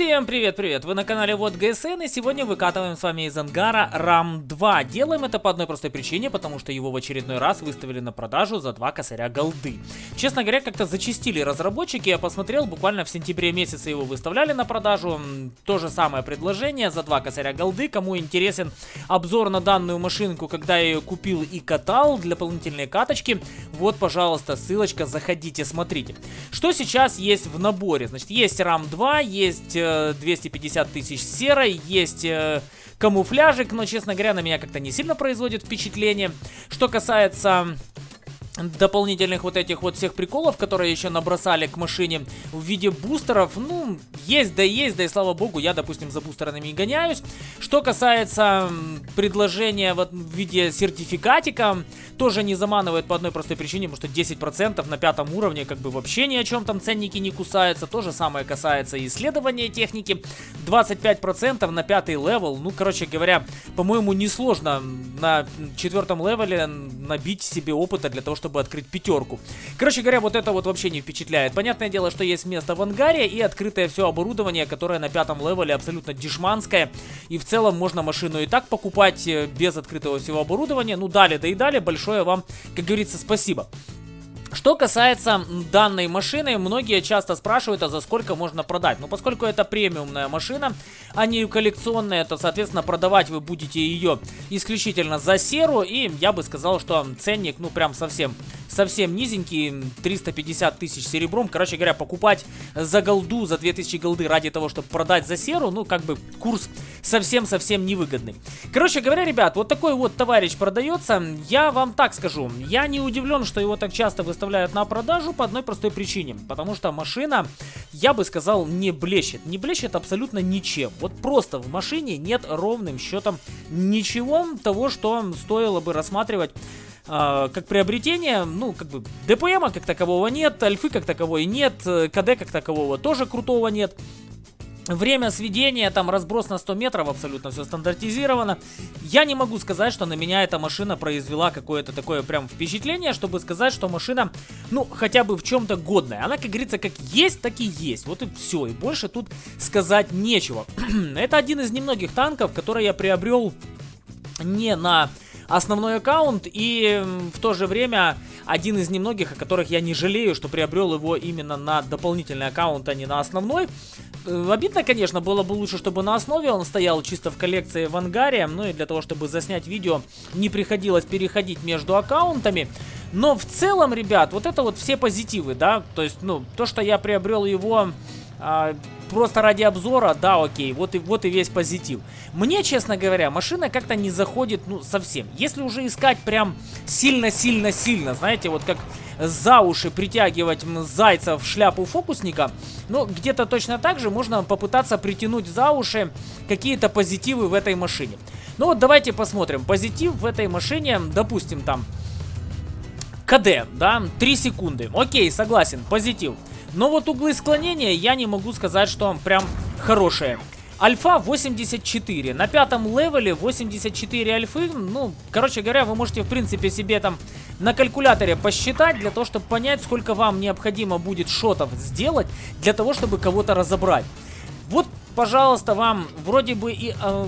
Всем привет-привет! Вы на канале Вот ГСН и сегодня выкатываем с вами из ангара RAM 2. Делаем это по одной простой причине, потому что его в очередной раз выставили на продажу за два косаря голды. Честно говоря, как-то зачистили разработчики, я посмотрел, буквально в сентябре месяце его выставляли на продажу. То же самое предложение за два косаря голды. Кому интересен обзор на данную машинку, когда я ее купил и катал для дополнительной каточки, вот, пожалуйста, ссылочка, заходите, смотрите. Что сейчас есть в наборе? Значит, есть RAM 2, есть 250 э, тысяч серой, есть э, камуфляжик, но, честно говоря, на меня как-то не сильно производит впечатление. Что касается дополнительных вот этих вот всех приколов, которые еще набросали к машине в виде бустеров, ну, есть да есть, да и слава богу, я, допустим, за бустерами и гоняюсь. Что касается предложения вот в виде сертификатика, тоже не заманивает по одной простой причине, потому что 10% на пятом уровне как бы вообще ни о чем там ценники не кусаются. То же самое касается исследования техники. 25% на пятый level, ну, короче говоря, по-моему, несложно на четвертом level е набить себе опыта для того, чтобы открыть пятерку. Короче говоря, вот это вот вообще не впечатляет. Понятное дело, что есть место в ангаре и открытое все оборудование, которое на пятом level е абсолютно дешманское. И в целом можно машину и так покупать э, без открытого всего оборудования. Ну, дали, да и дали. Большое вам, как говорится, спасибо. Что касается данной машины, многие часто спрашивают, а за сколько можно продать. Ну, поскольку это премиумная машина, а не коллекционная, то, соответственно, продавать вы будете ее исключительно за серу. И я бы сказал, что ценник, ну, прям совсем совсем низенький, 350 тысяч серебром. Короче говоря, покупать за голду, за 2000 голды ради того, чтобы продать за серу, ну, как бы курс совсем-совсем невыгодный. Короче говоря, ребят, вот такой вот товарищ продается. Я вам так скажу, я не удивлен, что его так часто выставляют на продажу по одной простой причине. Потому что машина, я бы сказал, не блещет. Не блещет абсолютно ничем. Вот просто в машине нет ровным счетом ничего того, что стоило бы рассматривать э, как приобретение, ну, как бы, ДПМа как такового нет, Альфы как таковой нет, э, КД как такового тоже крутого нет. Время сведения, там разброс на 100 метров, абсолютно все стандартизировано. Я не могу сказать, что на меня эта машина произвела какое-то такое прям впечатление, чтобы сказать, что машина, ну, хотя бы в чем-то годная. Она, как говорится, как есть, так и есть. Вот и все, и больше тут сказать нечего. Это один из немногих танков, который я приобрел не на основной аккаунт и в то же время один из немногих, о которых я не жалею, что приобрел его именно на дополнительный аккаунт, а не на основной. Э, обидно, конечно, было бы лучше, чтобы на основе он стоял чисто в коллекции в ангаре, ну и для того, чтобы заснять видео, не приходилось переходить между аккаунтами. Но в целом, ребят, вот это вот все позитивы, да, то есть, ну, то, что я приобрел его а, просто ради обзора, да, окей, вот и, вот и весь позитив. Мне, честно говоря, машина как-то не заходит, ну, совсем. Если уже искать прям сильно-сильно-сильно, знаете, вот как за уши притягивать зайца в шляпу фокусника, ну, где-то точно так же можно попытаться притянуть за уши какие-то позитивы в этой машине. Ну вот давайте посмотрим. Позитив в этой машине, допустим, там КД, да, 3 секунды. Окей, согласен, позитив. Но вот углы склонения я не могу сказать, что прям хорошие. Альфа 84. На пятом левеле 84 альфы. Ну, короче говоря, вы можете, в принципе, себе там на калькуляторе посчитать, для того, чтобы понять, сколько вам необходимо будет шотов сделать, для того, чтобы кого-то разобрать. Вот, пожалуйста, вам вроде бы и... Э,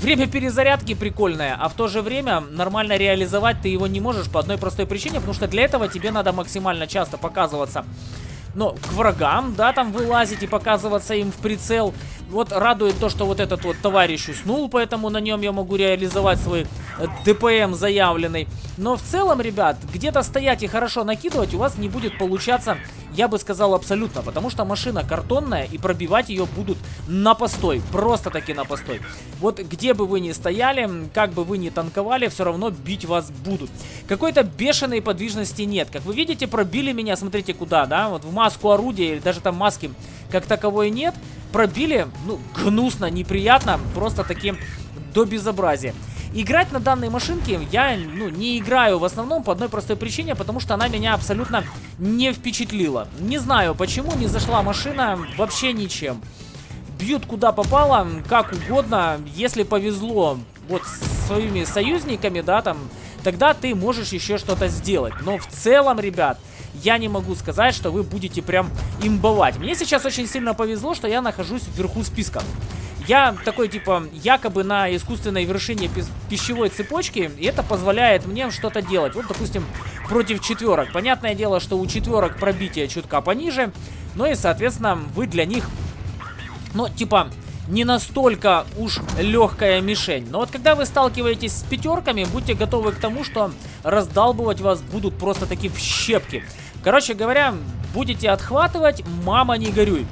Время перезарядки прикольное, а в то же время нормально реализовать ты его не можешь по одной простой причине, потому что для этого тебе надо максимально часто показываться но к врагам, да, там вылазить и показываться им в прицел. Вот радует то, что вот этот вот товарищ уснул, поэтому на нем я могу реализовать свой э, ДПМ заявленный. Но в целом, ребят, где-то стоять и хорошо накидывать у вас не будет получаться я бы сказал абсолютно, потому что машина картонная и пробивать ее будут на постой, просто таки на постой. Вот где бы вы ни стояли, как бы вы ни танковали, все равно бить вас будут. Какой-то бешеной подвижности нет. Как вы видите, пробили меня, смотрите куда, да, вот в маску орудия или даже там маски как таковой нет. Пробили, ну, гнусно, неприятно, просто таким до безобразия. Играть на данной машинке я ну, не играю в основном по одной простой причине, потому что она меня абсолютно не впечатлила. Не знаю почему, не зашла машина вообще ничем. Бьют куда попало, как угодно, если повезло вот с своими союзниками, да, там, тогда ты можешь еще что-то сделать. Но в целом, ребят, я не могу сказать, что вы будете прям имбовать. Мне сейчас очень сильно повезло, что я нахожусь вверху списка. Я такой, типа, якобы на искусственной вершине пищевой цепочки, и это позволяет мне что-то делать. Вот, допустим, против четверок. Понятное дело, что у четверок пробитие чутка пониже, но и, соответственно, вы для них, ну, типа, не настолько уж легкая мишень. Но вот когда вы сталкиваетесь с пятерками, будьте готовы к тому, что раздалбывать вас будут просто такие в щепки. Короче говоря, будете отхватывать, мама не горюй.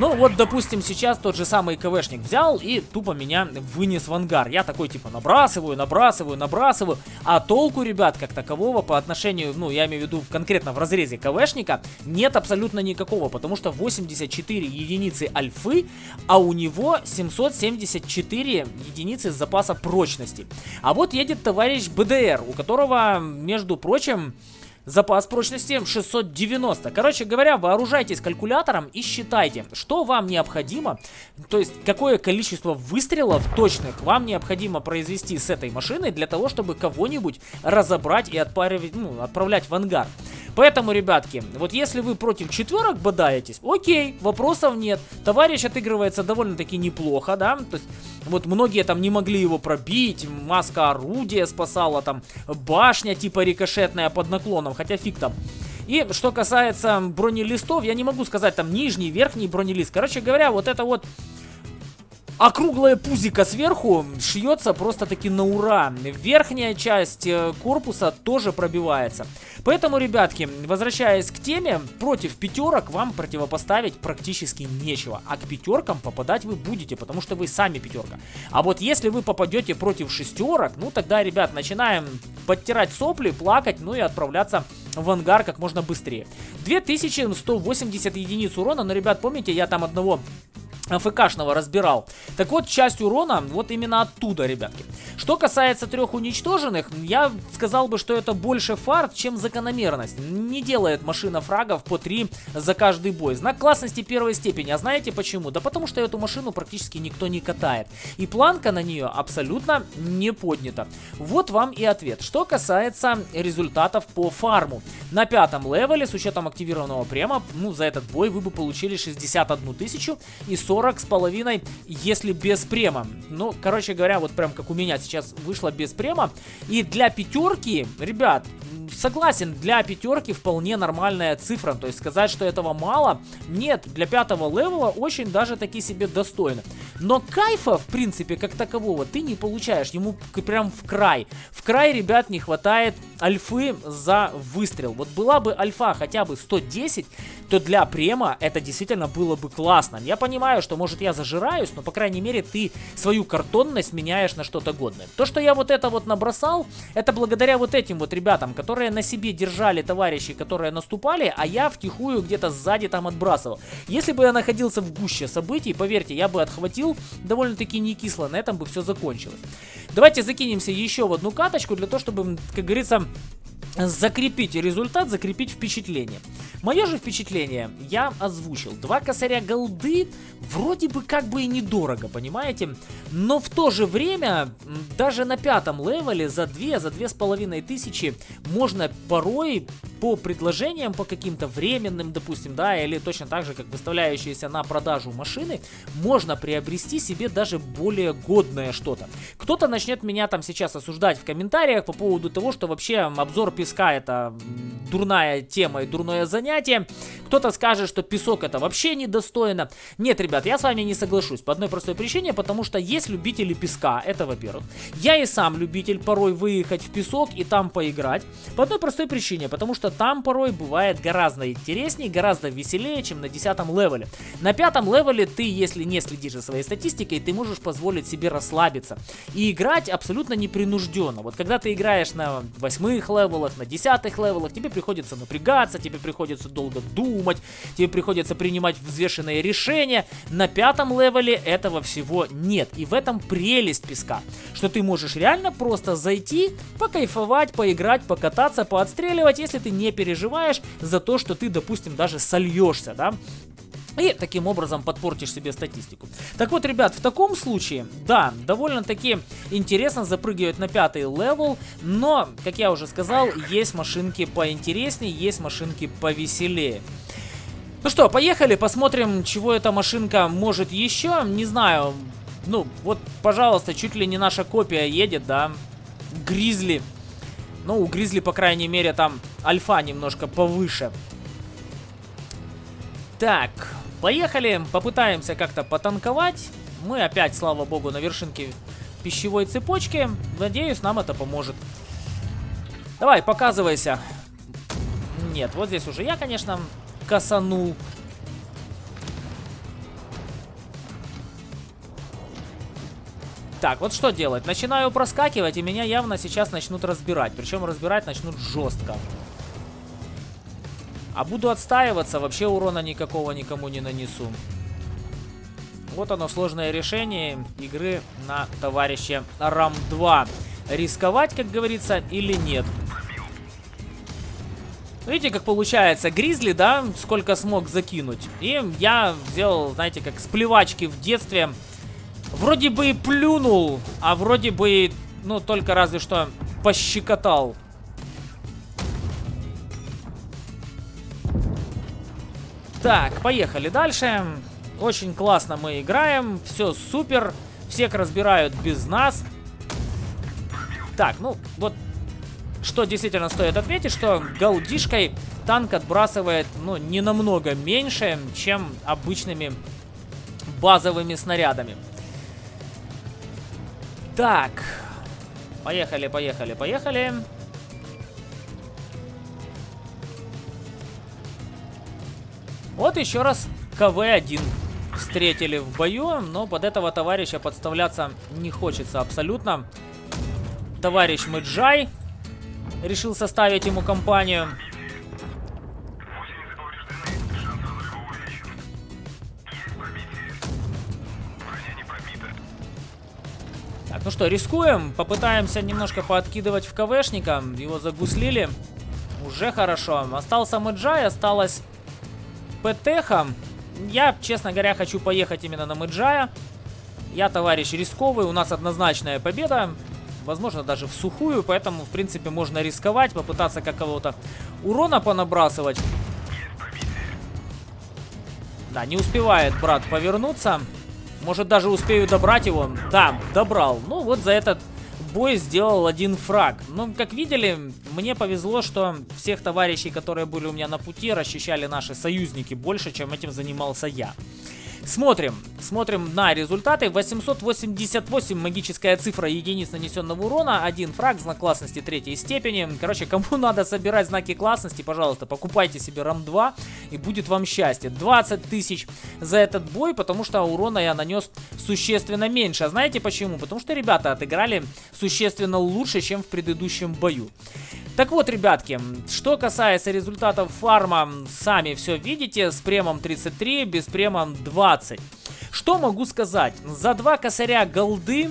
Ну вот, допустим, сейчас тот же самый КВшник взял и тупо меня вынес в ангар. Я такой типа набрасываю, набрасываю, набрасываю. А толку, ребят, как такового по отношению, ну я имею в виду конкретно в разрезе КВшника, нет абсолютно никакого. Потому что 84 единицы альфы, а у него 774 единицы запаса прочности. А вот едет товарищ БДР, у которого, между прочим... Запас прочности 690. Короче говоря, вооружайтесь калькулятором и считайте, что вам необходимо, то есть какое количество выстрелов точных вам необходимо произвести с этой машиной для того, чтобы кого-нибудь разобрать и отправить, ну, отправлять в ангар. Поэтому, ребятки, вот если вы против четверок бодаетесь, окей, вопросов нет. Товарищ отыгрывается довольно-таки неплохо, да, то есть вот многие там не могли его пробить, маска орудия спасала, там башня типа рикошетная под наклоном, хотя фиг там. И что касается бронелистов, я не могу сказать там нижний, верхний бронелист. Короче говоря, вот это вот Округлая пузика сверху шьется просто-таки на ура. Верхняя часть э, корпуса тоже пробивается. Поэтому, ребятки, возвращаясь к теме, против пятерок вам противопоставить практически нечего. А к пятеркам попадать вы будете, потому что вы сами пятерка. А вот если вы попадете против шестерок, ну тогда, ребят, начинаем подтирать сопли, плакать, ну и отправляться в ангар как можно быстрее. 2180 единиц урона, но, ребят, помните, я там одного АФКшного разбирал. Так вот, часть урона вот именно оттуда, ребятки. Что касается трех уничтоженных, я сказал бы, что это больше фарт, чем закономерность. Не делает машина фрагов по 3 за каждый бой. Знак классности первой степени. А знаете почему? Да потому что эту машину практически никто не катает. И планка на нее абсолютно не поднята. Вот вам и ответ. Что касается результатов по фарму. На пятом левеле, с учетом активированного према, ну, за этот бой вы бы получили 61 тысячу и 40 40 с половиной, если без према. Ну, короче говоря, вот прям как у меня сейчас вышло без према. И для пятерки, ребят, согласен, для пятерки вполне нормальная цифра. То есть сказать, что этого мало, нет, для пятого левела очень даже таки себе достойно. Но кайфа, в принципе, как такового ты не получаешь. Ему прям в край. В край, ребят, не хватает альфы за выстрел. Вот была бы альфа хотя бы 110, то для према это действительно было бы классно. Я понимаю, что может я зажираюсь, но по крайней мере ты свою картонность меняешь на что-то годное. То, что я вот это вот набросал, это благодаря вот этим вот ребятам, которые на себе держали товарищи, которые наступали, а я втихую где-то сзади там отбрасывал. Если бы я находился в гуще событий, поверьте, я бы отхватил довольно-таки не кисло, на этом бы все закончилось. Давайте закинемся еще в одну каточку для того, чтобы, как говорится, закрепить результат, закрепить впечатление. Мое же впечатление я озвучил. Два косаря голды вроде бы как бы и недорого, понимаете? Но в то же время, даже на пятом левеле за две, за две с половиной тысячи можно порой по предложениям, по каким-то временным, допустим, да, или точно так же, как выставляющиеся на продажу машины, можно приобрести себе даже более годное что-то. Кто-то начнет меня там сейчас осуждать в комментариях по поводу того, что вообще обзор песка это дурная тема и дурное занятие. Кто-то скажет, что песок это вообще недостойно. Нет, ребят, я с вами не соглашусь по одной простой причине, потому что есть любители песка, это во-первых. Я и сам любитель порой выехать в песок и там поиграть. По одной простой причине, потому что там порой бывает гораздо интереснее, гораздо веселее, чем на 10 левеле. На пятом level е ты, если не следишь за своей статистикой, ты можешь позволить себе расслабиться и играть абсолютно непринужденно. Вот когда ты играешь на восьмых level ах, на десятых левелах, тебе приходится напрягаться, тебе приходится долго думать, тебе приходится принимать взвешенные решения. На пятом level е этого всего нет. И в этом прелесть песка, что ты можешь реально просто зайти, покайфовать, поиграть, покататься, поотстреливать, если ты не переживаешь за то, что ты, допустим, даже сольешься, да, и таким образом подпортишь себе статистику. Так вот, ребят, в таком случае, да, довольно-таки интересно запрыгивать на пятый level, но, как я уже сказал, есть машинки поинтереснее, есть машинки повеселее. Ну что, поехали, посмотрим, чего эта машинка может еще. Не знаю, ну, вот, пожалуйста, чуть ли не наша копия едет, да, Гризли. Ну, у Гризли, по крайней мере, там альфа немножко повыше. Так, поехали, попытаемся как-то потанковать. Мы опять, слава богу, на вершинке пищевой цепочки. Надеюсь, нам это поможет. Давай, показывайся. Нет, вот здесь уже я, конечно, косанул. Так, вот что делать? Начинаю проскакивать, и меня явно сейчас начнут разбирать. Причем разбирать начнут жестко. А буду отстаиваться, вообще урона никакого никому не нанесу. Вот оно, сложное решение игры на товарище Рам-2. Рисковать, как говорится, или нет? Видите, как получается, Гризли, да, сколько смог закинуть. И я сделал, знаете, как с плевачки в детстве. Вроде бы и плюнул, а вроде бы, ну, только разве что пощекотал. Так, поехали дальше. Очень классно мы играем. Все супер. Всех разбирают без нас. Так, ну, вот что действительно стоит отметить, что голдишкой танк отбрасывает, ну, не намного меньше, чем обычными базовыми снарядами. Так, поехали, поехали, поехали. Вот еще раз КВ-1 встретили в бою, но под этого товарища подставляться не хочется абсолютно. Товарищ Мэджай решил составить ему компанию. Так, ну что, рискуем. Попытаемся немножко пооткидывать в КВшника. Его загуслили. Уже хорошо. Остался Мэджай, осталось ПТХа. Я, честно говоря, хочу поехать именно на Мэджая. Я товарищ рисковый, у нас однозначная победа. Возможно, даже в сухую, поэтому, в принципе, можно рисковать, попытаться какого-то урона понабрасывать. Да, не успевает брат повернуться. Может, даже успею добрать его. Да, добрал. Ну, вот за этот бой сделал один фраг. Ну, как видели, мне повезло, что всех товарищей, которые были у меня на пути, расчищали наши союзники больше, чем этим занимался я. Смотрим, смотрим на результаты. 888 магическая цифра единиц нанесенного урона, один фраг, знак классности третьей степени. Короче, кому надо собирать знаки классности, пожалуйста, покупайте себе РАМ-2 и будет вам счастье. 20 тысяч за этот бой, потому что урона я нанес существенно меньше. А знаете почему? Потому что ребята отыграли существенно лучше, чем в предыдущем бою. Так вот, ребятки, что касается результатов фарма, сами все видите, с премом 33, без премом 20. Что могу сказать? За два косаря голды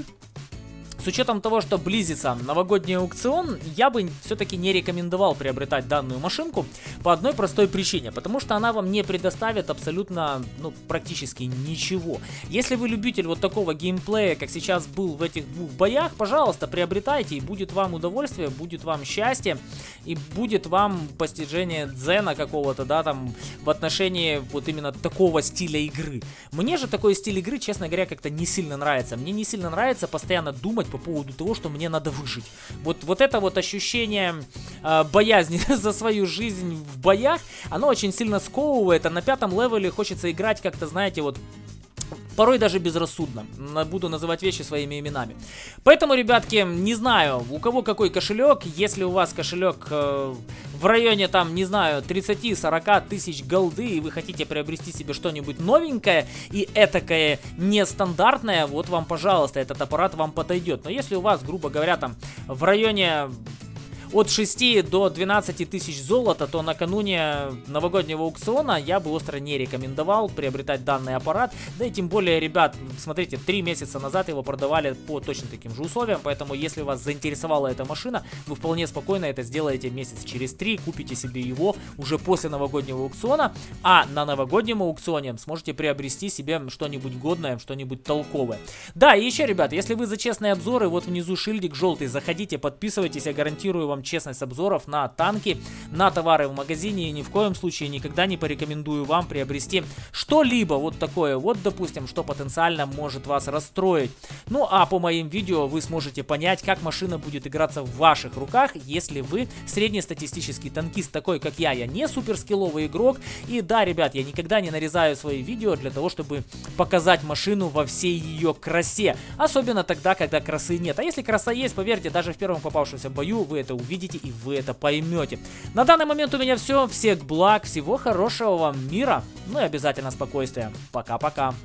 с учетом того, что близится новогодний аукцион, я бы все-таки не рекомендовал приобретать данную машинку по одной простой причине, потому что она вам не предоставит абсолютно, ну, практически ничего. Если вы любитель вот такого геймплея, как сейчас был в этих двух боях, пожалуйста, приобретайте, и будет вам удовольствие, будет вам счастье, и будет вам постижение дзена какого-то, да, там, в отношении вот именно такого стиля игры. Мне же такой стиль игры, честно говоря, как-то не сильно нравится. Мне не сильно нравится постоянно думать по поводу того, что мне надо выжить. Вот, вот это вот ощущение э, боязни за свою жизнь в боях, оно очень сильно сковывает, а на пятом левеле хочется играть как-то, знаете, вот порой даже безрассудно. Буду называть вещи своими именами. Поэтому, ребятки, не знаю, у кого какой кошелек. Если у вас кошелек э, в районе, там, не знаю, 30-40 тысяч голды, и вы хотите приобрести себе что-нибудь новенькое и этакое нестандартное, вот вам, пожалуйста, этот аппарат вам подойдет. Но если у вас, грубо говоря, там, в районе от 6 до 12 тысяч золота, то накануне новогоднего аукциона я бы остро не рекомендовал приобретать данный аппарат. Да и тем более, ребят, смотрите, 3 месяца назад его продавали по точно таким же условиям, поэтому если вас заинтересовала эта машина, вы вполне спокойно это сделаете месяц через 3, купите себе его уже после новогоднего аукциона, а на новогоднем аукционе сможете приобрести себе что-нибудь годное, что-нибудь толковое. Да, и еще, ребят, если вы за честные обзоры, вот внизу шильдик желтый, заходите, подписывайтесь, я гарантирую вам честность обзоров на танки, на товары в магазине, и ни в коем случае никогда не порекомендую вам приобрести что-либо вот такое, вот, допустим, что потенциально может вас расстроить. Ну, а по моим видео вы сможете понять, как машина будет играться в ваших руках, если вы среднестатистический танкист такой, как я, я не суперскилловый игрок, и да, ребят, я никогда не нарезаю свои видео для того, чтобы показать машину во всей ее красе. Особенно тогда, когда красы нет. А если краса есть, поверьте, даже в первом попавшемся бою вы это увидите и вы это поймете. На данный момент у меня все. Всех благ, всего хорошего вам мира. Ну и обязательно спокойствия. Пока-пока.